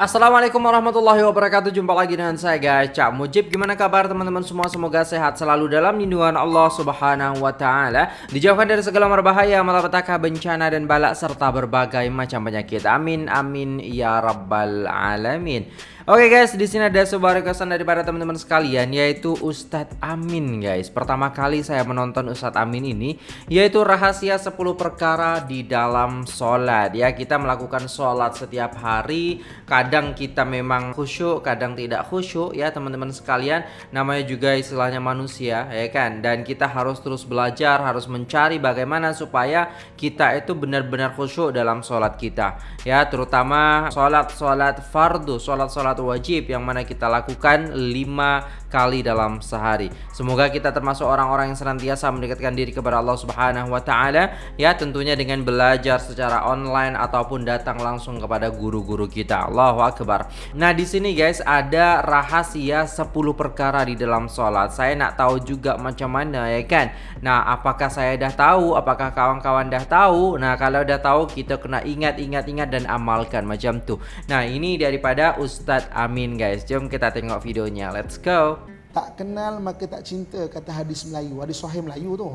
Assalamualaikum warahmatullahi wabarakatuh. Jumpa lagi dengan saya guys. Cak Mujib Gimana kabar teman-teman semua? Semoga sehat selalu dalam lindungan Allah subhanahu wa ta'ala. Dijauhkan dari segala berbahaya Malapetaka bencana dan balak Serta berbagai macam penyakit. Amin amin ya rabbal alamin Oke okay guys, di sini ada sebuah requestan daripada teman-teman sekalian yaitu Ustadz Amin guys. Pertama kali saya menonton Ustadz Amin ini yaitu rahasia 10 perkara di dalam sholat ya. Kita melakukan sholat setiap hari, kadang kita memang khusyuk, kadang tidak khusyuk ya teman-teman sekalian. Namanya juga istilahnya manusia ya kan. Dan kita harus terus belajar, harus mencari bagaimana supaya kita itu benar-benar khusyuk dalam sholat kita ya. Terutama sholat-sholat fardu, sholat-sholat wajib yang mana kita lakukan lima kali dalam sehari. Semoga kita termasuk orang-orang yang senantiasa mendekatkan diri kepada Allah Subhanahu wa taala ya tentunya dengan belajar secara online ataupun datang langsung kepada guru-guru kita. Allahu akbar. Nah, di sini guys ada rahasia 10 perkara di dalam sholat. Saya nak tahu juga macam mana ya kan. Nah, apakah saya dah tahu? Apakah kawan-kawan dah tahu? Nah, kalau dah tahu kita kena ingat-ingat-ingat dan amalkan macam tu. Nah, ini daripada Ustadz Amin guys. Jom kita tengok videonya. Let's go. Tak kenal maka tak cinta kata hadis Melayu. Hadis sahih Melayu tu.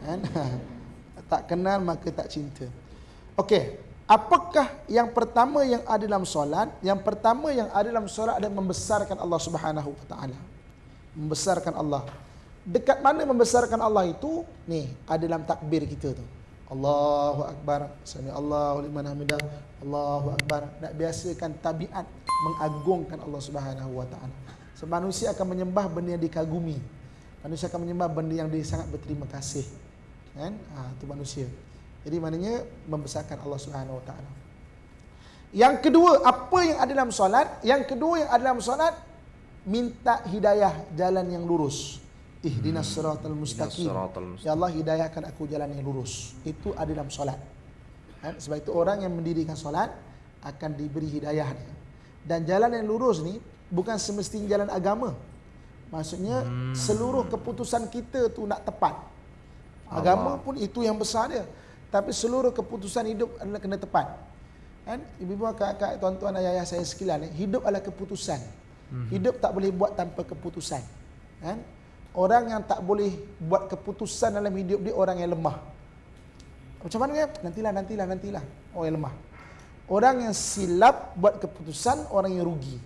Kan? tak kenal maka tak cinta. Okey, apakah yang pertama yang ada dalam solat? Yang pertama yang ada dalam solat adalah membesarkan Allah Subhanahu wa taala. Membesarkan Allah. Dekat mana membesarkan Allah itu? Ni, ada dalam takbir kita tu. Allahu akbar. Sami Allahu liman hamidah. Allahu akbar. Nak biasakan tabiat mengagungkan Allah Subhanahu wa taala. Sebab manusia akan menyembah benda yang dikagumi. Manusia akan menyembah benda yang dia sangat berterima kasih. Kan? Ha, itu manusia. Jadi maknanya membesarkan Allah Subhanahu wa taala. Yang kedua, apa yang ada dalam solat? Yang kedua yang ada dalam solat minta hidayah jalan yang lurus. Ihdinas siratal mustaqim. Ya Allah hidayahkan aku jalan yang lurus. Itu ada dalam solat. Kan? Sebab itu orang yang mendirikan solat akan diberi hidayah dia. Dan jalan yang lurus ni bukan semestinya jalan agama. Maksudnya hmm. seluruh keputusan kita tu nak tepat. Agama Allah. pun itu yang besar dia. Tapi seluruh keputusan hidup adalah kena tepat. Kan? Ibu-ibu, kakak, tuan-tuan, ayah-ayah saya sekalian, hidup adalah keputusan. Hmm. Hidup tak boleh buat tanpa keputusan. Kan? Orang yang tak boleh buat keputusan dalam hidup dia orang yang lemah. Macam mana ya? Nantilah, nantilah, nantilah. Orang yang lemah. Orang yang silap buat keputusan, orang yang rugi.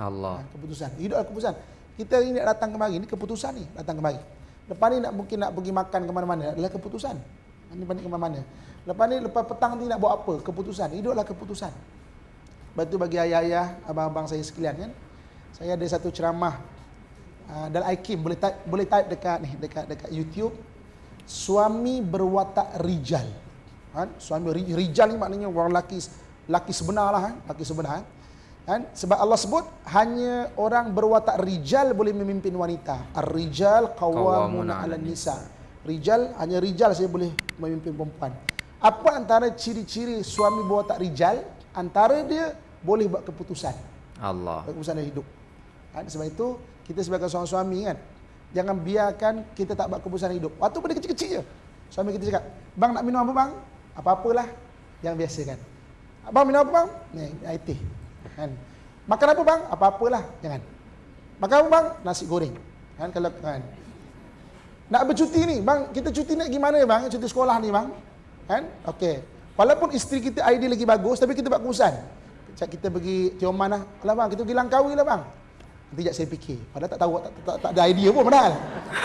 Allah. Ha, keputusan. Hidup adalah keputusan. Kita ini nak datang kemari, ini keputusan ni, datang kemari. Lepas ni nak mungkin nak pergi makan ke mana-mana, adalah keputusan. Ini balik ke mana-mana. Lepas ni, lepas petang ni nak buat apa? Keputusan. Hidup adalah keputusan. Lepas tu bagi ayah-ayah, abang-abang saya sekalian kan. Saya ada satu ceramah uh, dalam IKIM, boleh type, boleh type dekat ni, dekat dekat YouTube. Suami berwatak rijal. Kan? Suami rijal ni maknanya orang lelaki laki sebenar lah, kan? laki sebenar. Kan? Kan? Sebab Allah sebut hanya orang berwatak rijal boleh memimpin wanita. Ar-rijal qawwamuna 'alan nisa. Rijal hanya rijal saja boleh memimpin perempuan. Apa antara ciri-ciri suami berwatak rijal? Antara dia boleh buat keputusan. Allah. Keputusan dalam hidup. Kan? Sebab itu kita sebagai seorang suami kan jangan biarkan kita tak buat keputusan hidup. Waktu pada kecil-kecil je. Suami kita cakap, "Bang nak minum apa bang?" Apa-apalah yang biasa kan. Abang minum apa bang? Ni, air teh. Kan? Makan apa bang? Apa-apalah, jangan. Makan apa bang? Nasi goreng. Kan kalau kan. Nak bercuti ni, bang, kita cuti nak gimana bang? Cuti sekolah ni bang. Kan? Okey. Walaupun isteri kita idea lagi bagus, tapi kita buat keputusan. Kita pergi Tioman lah. Alah bang, kita pergi Langkawi lah bang. Nanti saya fikir. Padahal tak tahu, tak, tak, tak, ada idea pun padahal.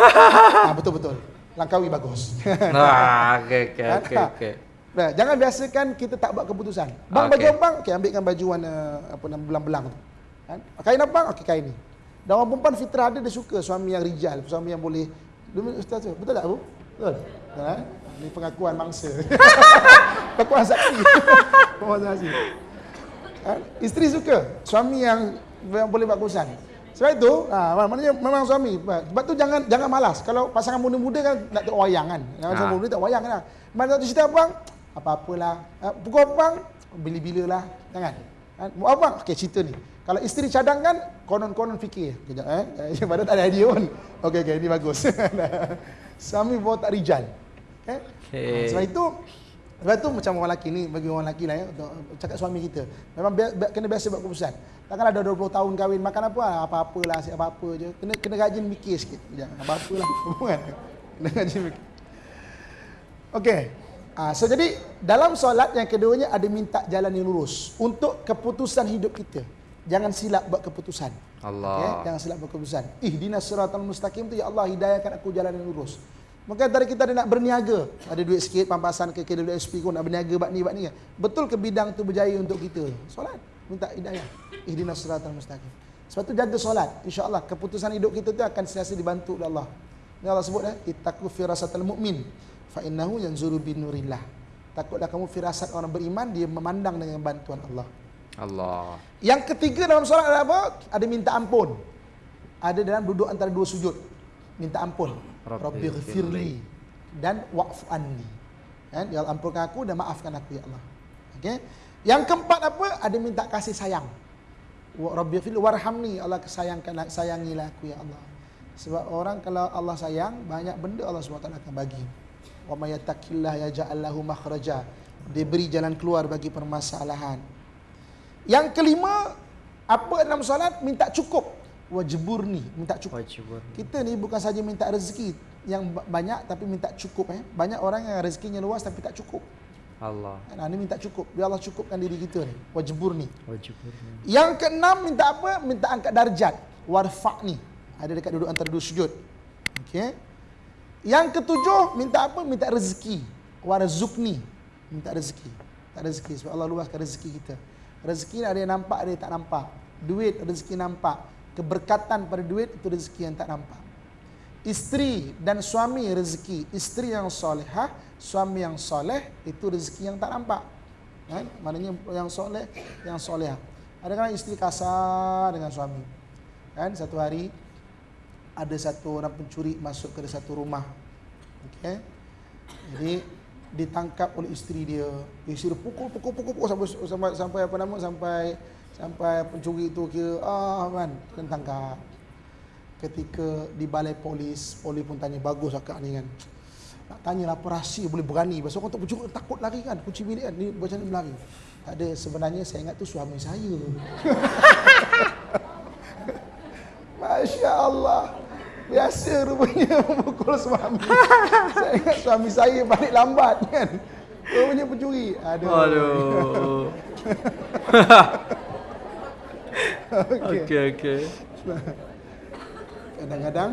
ha, betul-betul. Langkawi bagus. Nah, okey, okey, okey. Nah, jangan biasakan kita tak buat keputusan. Bang okay. baju bang, okey ambilkan baju warna apa nama belang-belang tu. Kan? Kain apa? Okey kain ni. Dan orang perempuan fitrah dia dia suka suami yang rijal, suami yang boleh ustaz tu. Betul tak, Bu? Betul. Ha? Ini pengakuan mangsa. pengakuan saksi. pengakuan saksi. Ha? Isteri suka suami yang, yang boleh buat keputusan. Sebab itu, ha, maknanya memang suami. Sebab tu jangan jangan malas. Kalau pasangan muda-muda kan nak tengok wayang kan. Kalau ha. muda tengok wayang kan. Mana tu cerita apa bang? apa-apalah. Uh, pukul apa bang? Bila-bila lah. Jangan. Uh, apa bang? Okey, cerita ni. Kalau isteri cadangkan, konon-konon fikir. Kejap eh. Yang pada tak ada idea pun. Okey, okey. Ini bagus. Suami bawa tak rijal. Okay? okay. Uh, sebab itu, Lepas tu macam orang lelaki ni, bagi orang lelaki lah ya, untuk cakap suami kita. Memang bi- kena biasa buat keputusan. Takkanlah dah 20 tahun kahwin, makan apa, ah, apa-apalah, asyik apa-apa je. Kena kena rajin mikir sikit. Jangan apa-apalah. Kan? Kena rajin mikir. Okey. Ah, so jadi dalam solat yang keduanya ada minta jalan yang lurus untuk keputusan hidup kita. Jangan silap buat keputusan. Allah. Okay? Jangan silap buat keputusan. Ihdinas siratal mustaqim tu ya Allah hidayahkan aku jalan yang lurus. Maka tadi kita ada nak berniaga, ada duit sikit pampasan ke KWSP kau nak berniaga bab ni bab ni. Betul ke bidang tu berjaya untuk kita? Solat, minta hidayah. Ihdinas siratal mustaqim. Sebab tu jaga solat. Insya-Allah keputusan hidup kita tu akan sentiasa dibantu oleh Allah. Ini Allah sebut eh, ittaqu firasatal mu'min fa innahu yanzuru bin nurillah. Takutlah kamu firasat orang beriman dia memandang dengan bantuan Allah. Allah. Yang ketiga dalam solat adalah apa? Ada minta ampun. Ada dalam duduk antara dua sujud. Minta ampun. Rabbi ghafirli dan wa'fu anni. Kan? Ya Allah ampunkan aku dan maafkan aku ya Allah. Okey. Yang keempat apa? Ada minta kasih sayang. Wa Rabbi ghafirli warhamni. Allah sayangkanlah sayangilah aku ya Allah. Sebab orang kalau Allah sayang, banyak benda Allah SWT akan bagi. Wa may yattaqillah yaj'al lahu makhraja. Dia beri jalan keluar bagi permasalahan. Yang kelima, apa dalam solat minta cukup. Wajibur ni, minta cukup. Wajib. Kita ni bukan saja minta rezeki yang ba- banyak tapi minta cukup eh. Banyak orang yang rezekinya luas tapi tak cukup. Allah. Nah, ni minta cukup. Biar Allah cukupkan diri kita ni. Wajibur ni. Wajib. Yang keenam minta apa? Minta angkat darjat. Warfa' ni. Ada dekat duduk antara dua sujud. Okey. Yang ketujuh minta apa? Minta rezeki. Warzukni. Minta rezeki. Tak rezeki sebab Allah luaskan rezeki kita. Rezeki ada yang nampak, ada yang tak nampak. Duit rezeki nampak. Keberkatan pada duit itu rezeki yang tak nampak. Isteri dan suami rezeki. Isteri yang solehah, suami yang soleh itu rezeki yang tak nampak. Kan? Maknanya yang soleh, yang solehah. Ada kan isteri kasar dengan suami. Kan satu hari ada satu orang pencuri masuk ke satu rumah. Okey. Jadi ditangkap oleh isteri dia. Isteri dia pukul pukul pukul pukul sampai sampai sampai apa nama sampai sampai pencuri itu kira ah kan kena tangkap. Ketika di balai polis, polis pun tanya bagus akak ni kan. Nak tanya apa rahsia boleh berani. Pasal orang tak pencuri takut lari kan. Kunci bilik kan. Ni macam ni berlari. Tak ada sebenarnya saya ingat tu suami saya. Masya Allah. Biasa rupanya memukul suami. saya ingat suami saya balik lambat kan. Rupanya pencuri. Aduh. Aduh. Okey. Okey okey. Kadang-kadang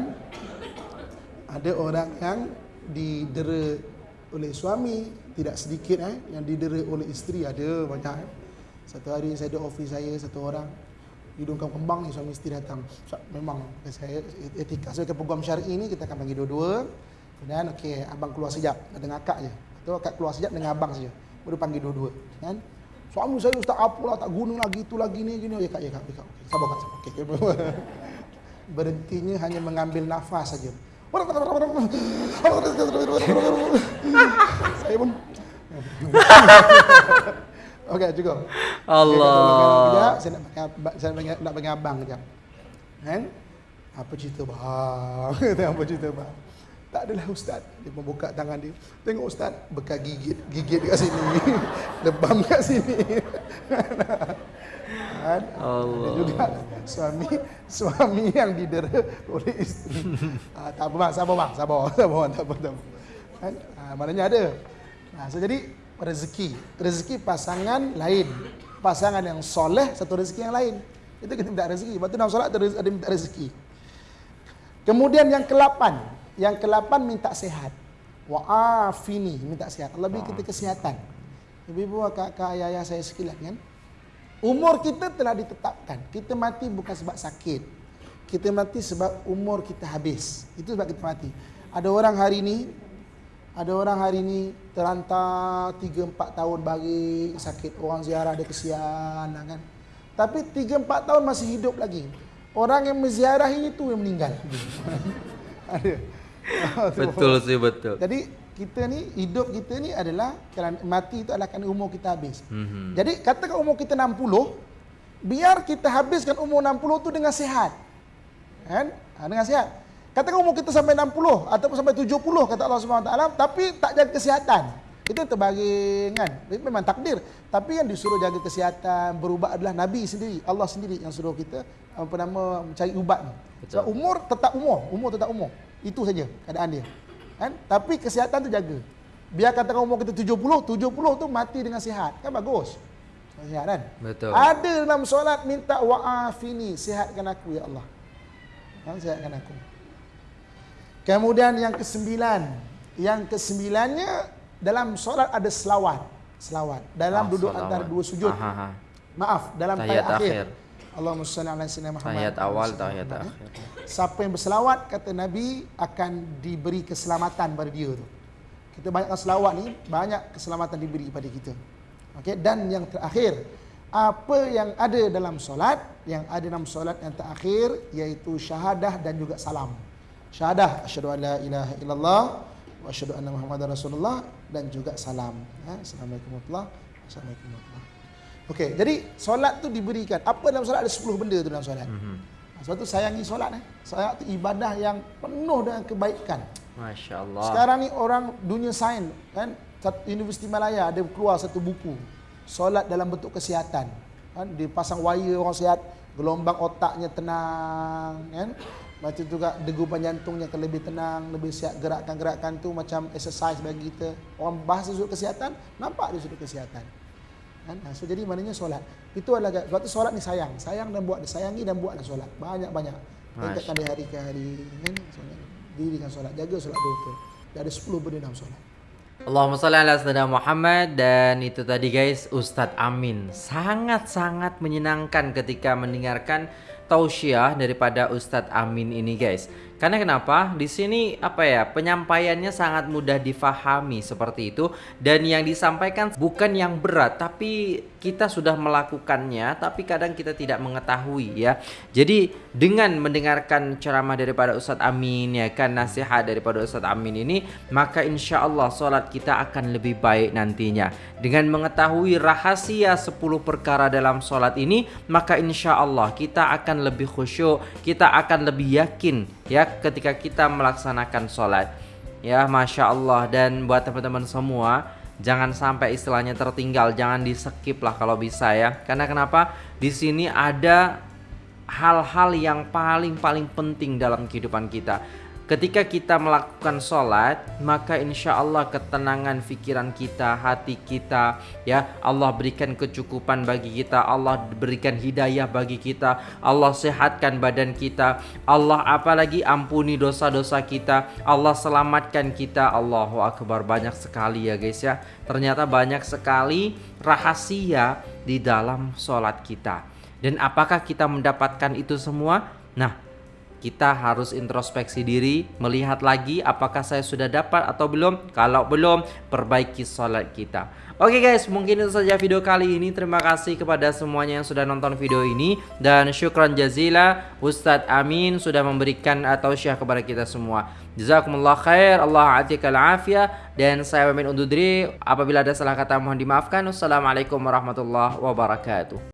ada orang yang didera oleh suami tidak sedikit eh yang didera oleh isteri ada banyak eh. Satu hari saya ada office saya satu orang hidung kembang ni suami isteri datang. Memang saya etika sebagai peguam syar'i ni kita akan panggil dua-dua. Kemudian okey abang keluar sekejap dengan akak je. Atau akak keluar sekejap dengan abang saja. Baru panggil dua-dua kan. Suami saya ustaz apalah tak guna lagi itu lagi ni gini. Ya kak ya kak ya kak. Okey, sabar kak sabar. Okey. Berhentinya hanya mengambil nafas saja. Saya pun Okey, cukup. Allah. Sekejap, saya nak abang, saya nak nak panggil abang kejap. Kan? Apa cerita bang? Apa cerita bang? Tak adalah ustaz. Dia membuka tangan dia. Tengok ustaz, bekas gigit. Gigit kat sini. Lebam kat sini. kan? Allah. Ada juga suami suami yang didera oleh isteri. ah, tak apa bang, sabar bang, sabar, sabar, bang, tak apa, tak apa. Kan? Ah, maknanya ada. Nah, so jadi rezeki, rezeki pasangan lain, pasangan yang soleh satu rezeki yang lain. Itu kita minta rezeki. Lepas tu dalam solat ada minta rezeki. Kemudian yang ke-8, yang ke-8 minta sehat. Wa afini, minta sehat. Allah beri kita kesihatan. Ibu-ibu, kakak, ayah-ayah saya sekalian kan. Umur kita telah ditetapkan. Kita mati bukan sebab sakit. Kita mati sebab umur kita habis. Itu sebab kita mati. Ada orang hari ini ada orang hari ini terlantar 3 4 tahun bagi sakit. Orang ziarah dia kesian lah kan. Tapi 3 4 tahun masih hidup lagi. Orang yang menziarahi itu yang meninggal. ada. Betul sih betul. Jadi kita ni hidup kita ni adalah kerana mati itu adalah kerana umur kita habis. Mhm. Jadi katakan umur kita 60, biar kita habiskan umur 60 tu dengan sihat. Kan? Ha, dengan sihat. Katakan umur kita sampai 60 ataupun sampai 70 kata Allah Subhanahu Taala tapi tak jaga kesihatan. Itu terbaring kan. Memang takdir. Tapi yang disuruh jaga kesihatan, berubah adalah Nabi sendiri. Allah sendiri yang suruh kita apa nama mencari ubat ni. Sebab umur tetap umur, umur tetap umur. Itu saja keadaan dia. Kan? Tapi kesihatan tu jaga. Biar katakan umur kita 70, 70 tu mati dengan sihat. Kan bagus. Sihat kan? Betul. Ada dalam solat minta wa'afini, sihatkan aku ya Allah. Ha, sihatkan aku. Kemudian yang kesembilan, yang kesembilannya dalam solat ada selawat, selawat dalam Ah, duduk salawat. antara dua sujud. Aha, aha. Maaf, dalam tahiyat akhir. akhir. Allahumma salli ala sayyidina Muhammad. Tahiyat awal, salli ala akhir. Siapa yang berselawat kata Nabi akan diberi keselamatan pada dia tu. Kita banyakkan selawat ni, banyak keselamatan diberi pada kita. Okey, dan yang terakhir, apa yang ada dalam solat, yang ada dalam solat yang terakhir iaitu syahadah dan juga salam. Syahadah asyhadu an la ilaha illallah wa asyhadu anna muhammadar rasulullah dan juga salam. Assalamualaikum warahmatullahi wabarakatuh. Assalamualaikum warahmatullahi wabarakatuh. Okey, jadi solat tu diberikan. Apa dalam solat ada 10 benda tu dalam solat. Mhm. Sebab tu sayangi solat eh. Solat tu ibadah yang penuh dengan kebaikan. Masya Allah. Sekarang ni orang dunia sains kan Universiti Malaya ada keluar satu buku solat dalam bentuk kesihatan. Kan dipasang wire orang sihat, gelombang otaknya tenang kan. Macam juga degupan jantungnya akan lebih tenang, lebih sihat gerakan-gerakan tu macam exercise bagi kita. Orang bahas sudut kesihatan, nampak di sudut kesihatan. Kan? Ha, so jadi maknanya solat. Itu adalah sebab tu solat ni sayang. Sayang dan buat sayangi dan buatlah solat. Banyak-banyak. Tingkatkan dari hari ke hari kan. Solat. Dirikan solat, jaga solat betul. Dia ada 10 benda dalam solat. Allahumma salli ala sayyidina Muhammad dan itu tadi guys Ustadz Amin sangat-sangat menyenangkan ketika mendengarkan tausiah daripada Ustadz Amin ini guys. Karena kenapa? Di sini apa ya? Penyampaiannya sangat mudah difahami seperti itu dan yang disampaikan bukan yang berat tapi kita sudah melakukannya tapi kadang kita tidak mengetahui ya. Jadi dengan mendengarkan ceramah daripada Ustadz Amin ya kan nasihat daripada Ustadz Amin ini maka insya Allah solat kita akan lebih baik nantinya. Dengan mengetahui rahasia 10 perkara dalam solat ini maka insya Allah kita akan lebih khusyuk, kita akan lebih yakin ya ketika kita melaksanakan solat. Ya masya Allah dan buat teman-teman semua jangan sampai istilahnya tertinggal, jangan di skip lah kalau bisa ya. Karena kenapa? Di sini ada hal-hal yang paling paling penting dalam kehidupan kita. Ketika kita melakukan sholat, maka insya Allah ketenangan pikiran kita, hati kita, ya Allah berikan kecukupan bagi kita, Allah berikan hidayah bagi kita, Allah sehatkan badan kita, Allah apalagi ampuni dosa-dosa kita, Allah selamatkan kita, Allahu Akbar banyak sekali ya guys ya. Ternyata banyak sekali rahasia di dalam sholat kita. Dan apakah kita mendapatkan itu semua? Nah, kita harus introspeksi diri, melihat lagi apakah saya sudah dapat atau belum. Kalau belum, perbaiki sholat kita. Oke guys, mungkin itu saja video kali ini. Terima kasih kepada semuanya yang sudah nonton video ini dan syukran jazila Ustadz Amin sudah memberikan atau syah kepada kita semua. Jazakumullah khair, Allah atikal afiyah dan saya pamit undur diri. Apabila ada salah kata mohon dimaafkan. Wassalamualaikum warahmatullahi wabarakatuh.